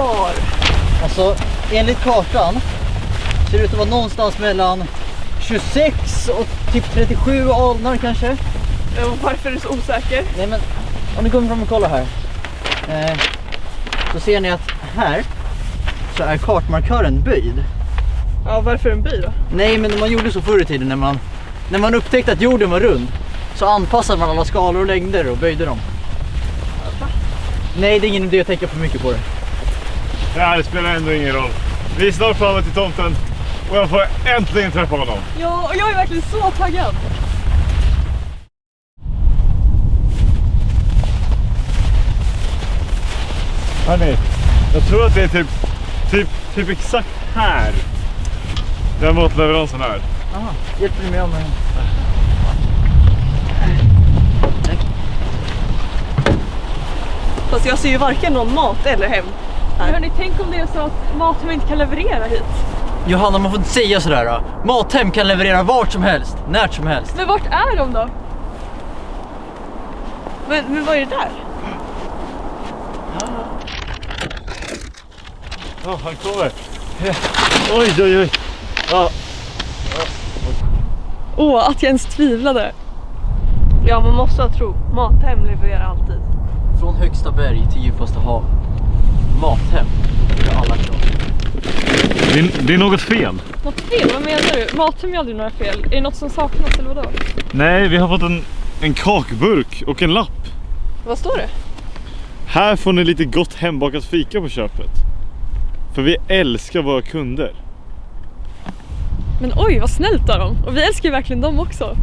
är kvar? Alltså, enligt kartan ser det ut att vara någonstans mellan 26 och typ 37 alnar kanske. Varför är du så osäker? Nej men, om ni kommer fram och kollar här. Eh, så ser ni att här så är kartmarkören böjd. Ja, varför en by då? Nej men man gjorde så förr i tiden när man, när man upptäckte att jorden var rund. Så anpassade man alla skalor och längder och böjde dem. Nej det är ingen idé att tänka för mycket på det. Det spelar ändå ingen roll. Vi är snart framme till tomten och jag får äntligen träffa honom. Ja, och jag är verkligen så taggad. Hörni, jag tror att det är typ, typ, typ exakt här den matleveransen är. Aha, hjälper ni mig med Fast jag ser ju varken någon mat eller hem. Men hörni, tänk om det är så att Mathem inte kan leverera hit. Johanna man får inte säga sådär då. Mathem kan leverera vart som helst, när som helst. Men vart är de då? Men, men vad är det där? Ja, han kommer. Oj, oj, oj. Åh, att jag ens tvivlade. Ja, man måste ha tro. Mathem levererar alltid. Från högsta berg till djupaste hav. Mathem. Det är alla krav. det, är, det är något fel. Något fel? Vad menar du? Mathem gör aldrig några fel. Är det något som saknas eller vadå? Nej, vi har fått en, en kakburk och en lapp. Vad står det? Här får ni lite gott hembakat fika på köpet. För vi älskar våra kunder. Men oj, vad snällt av dem. Och vi älskar ju verkligen dem också.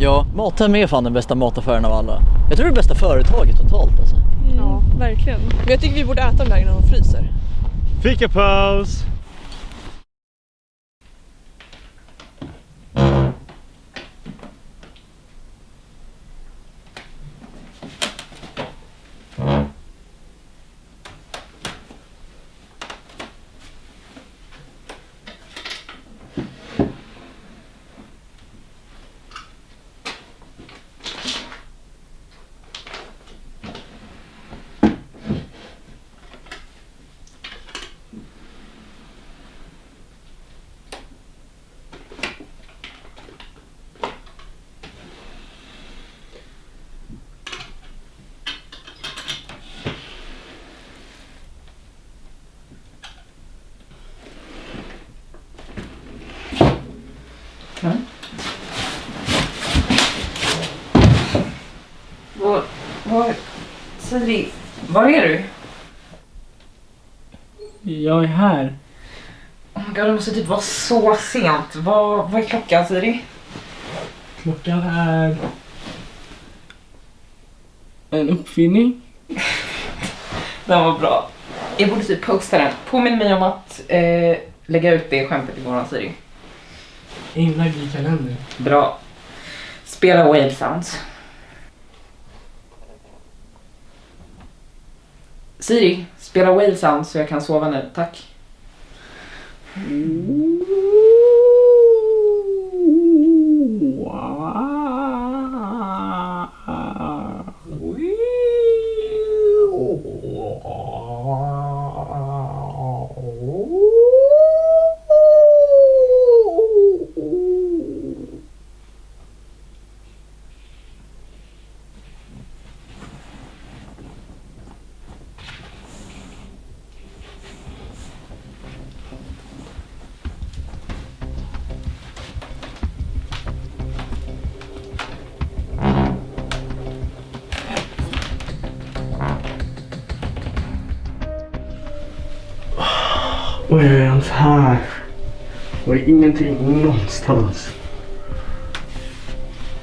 Ja, Mathem är fan den bästa mataffären av alla. Jag tror det är det bästa företaget totalt alltså. Verkligen. Men jag tycker vi borde äta dem där innan de fryser. Fikapaus! Var, var, Siri, var är du? Jag är här. Oh my God, det måste typ vara så sent. Vad, vad är klockan Siri? Klockan är... En uppfinning. Den var bra. Jag borde typ posta den. Påminn mig om att eh, lägga ut det skämtet imorgon Siri. Inlagd i kalendern. Bra. Spela Wave Sounds. Siri, spela whale sound så jag kan sova nu, tack. Mm. Och jag är ens här. Och är ingenting någonstans.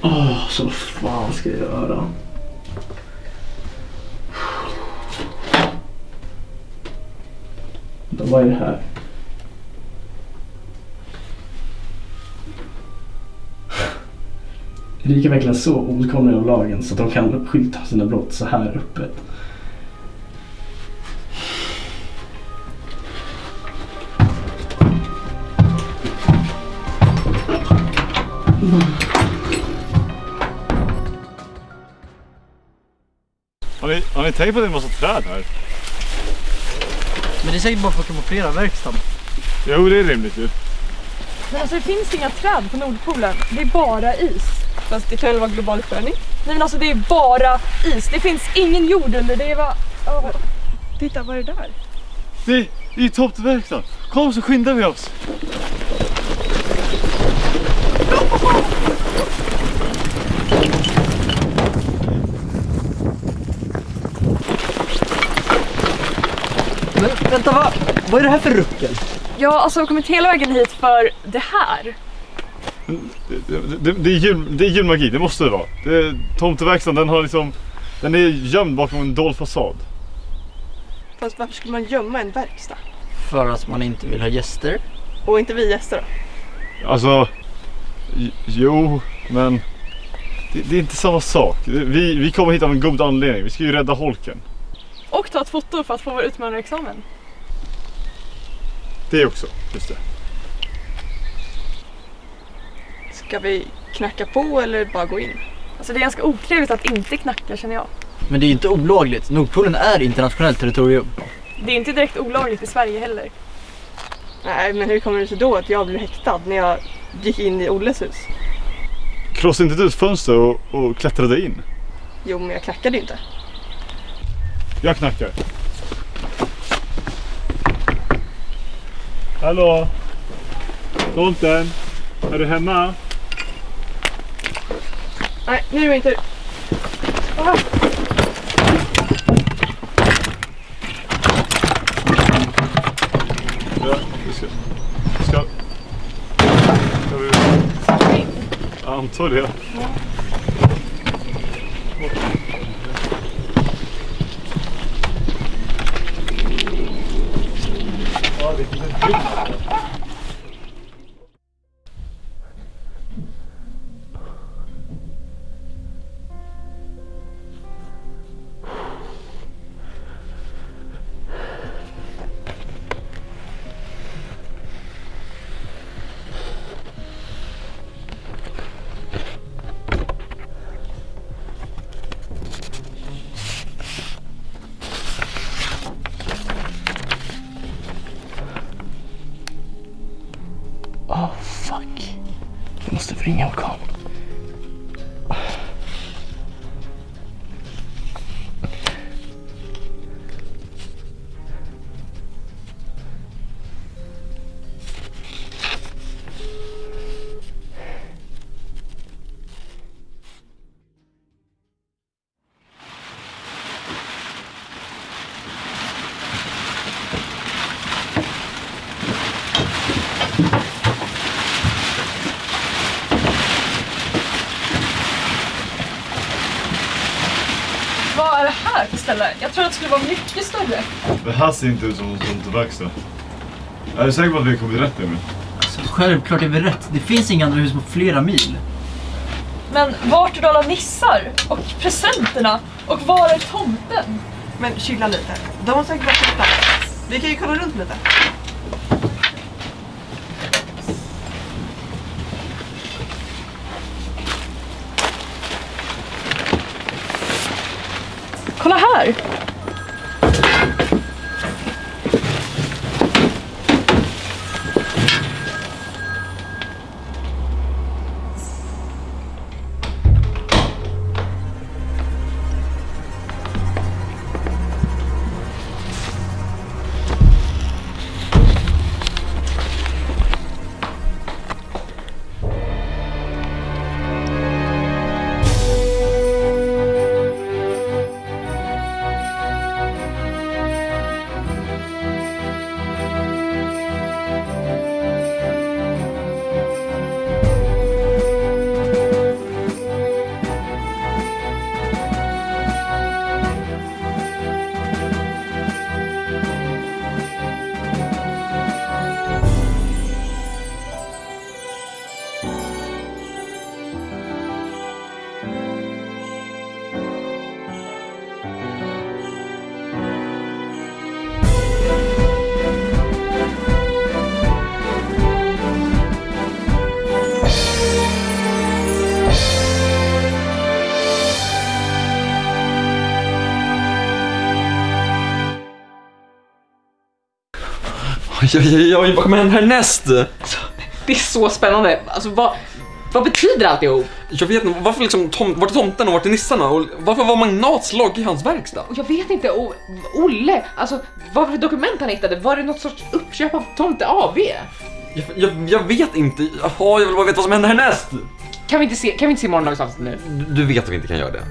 Åh, så vad fan ska jag göra? Vad är det här? Erika är verkligen så okunnig av lagen så att de kan skylta sina brott så här öppet. Har ni, har ni tänkt på att det är en massa träd här? Men det är säkert bara för att kamouflera verkstaden. Jo, det är rimligt ju. Men alltså det finns inga träd på Nordpolen. Det är bara is. Fast det kan väl vara global uppvärmning? Nej men alltså det är bara is. Det finns ingen jord under. Det är bara... Oh. Titta, vad är det där? Det är i toppverkstaden. Kom så skyndar vi oss. Men vänta, vad, vad är det här för ruckel? Jag har alltså kommit hela vägen hit för det här. Det, det, det, är, jul, det är julmagi, det måste det vara. Det, tomteverkstaden den har liksom, den är gömd bakom en dold fasad. Fast varför skulle man gömma en verkstad? För att man inte vill ha gäster. Och inte vi gäster då? Alltså, jo, men det, det är inte samma sak. Vi, vi kommer hit av en god anledning. Vi ska ju rädda holken. Och ta ett foto för att få vår utmanarexamen. Det också, just det. Ska vi knacka på eller bara gå in? Alltså det är ganska otrevligt att inte knacka känner jag. Men det är ju inte olagligt. Nordpolen är internationellt territorium. Det är inte direkt olagligt i Sverige heller. Nej, men hur kommer det sig då att jag blev häktad när jag gick in i Olles hus? Krossa inte du ett fönster och, och klättrade in? Jo, men jag knackade inte. Jag knackar. Hallå? Tomten? Är du hemma? Nej, nu är det inte... Ah. Ja, vi ska... Ska... Ska vi... Antar det. Ja, fuck. Jag måste ringa orkan. Ställe? Jag tror att det skulle vara mycket större. Det här ser inte ut som en tomteverkstad. Jag är säker på att vi kommit rätt Emil. Så självklart är vi rätt. Det finns inga andra hus på flera mil. Men vart är alla nissar? Och presenterna? Och var är tomten? Men chilla lite. De har säkert varit ute. Vi kan ju kolla runt lite. Här! Oj, oj, oj, vad kommer hända härnäst? Det är så spännande. Alltså vad, vad betyder alltihop? Jag vet inte, varför liksom, tom, vart är tomten och vart är nissarna? Och varför var Magnats logg i hans verkstad? Och jag vet inte, och Olle, alltså vad var det dokument han hittade? Var det något sorts uppköp av Tomte AB? Jag, jag, jag vet inte, Jaha, jag vill bara veta vad som händer härnäst! Kan vi inte se, kan vi inte se morgondagens avsnitt nu? Du, vet att vi inte kan göra det.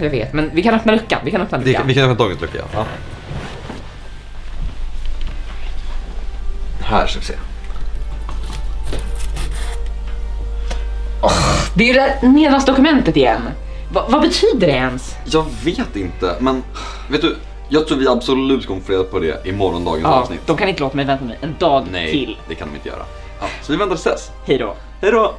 Jag vet, men vi kan öppna luckan. Vi kan öppna det luckan. vi kan öppna dagens lucka, ja. Här ska vi se. Det är ju det där nedlagsdokumentet igen. Va, vad betyder det ens? Jag vet inte, men vet du, jag tror vi absolut kommer få reda på det i morgondagens Ja, avsnitt. de kan inte låta mig vänta mig en dag Nej, till. det kan de inte göra. Ja, så vi väntar tills dess. Hej då. Hej då!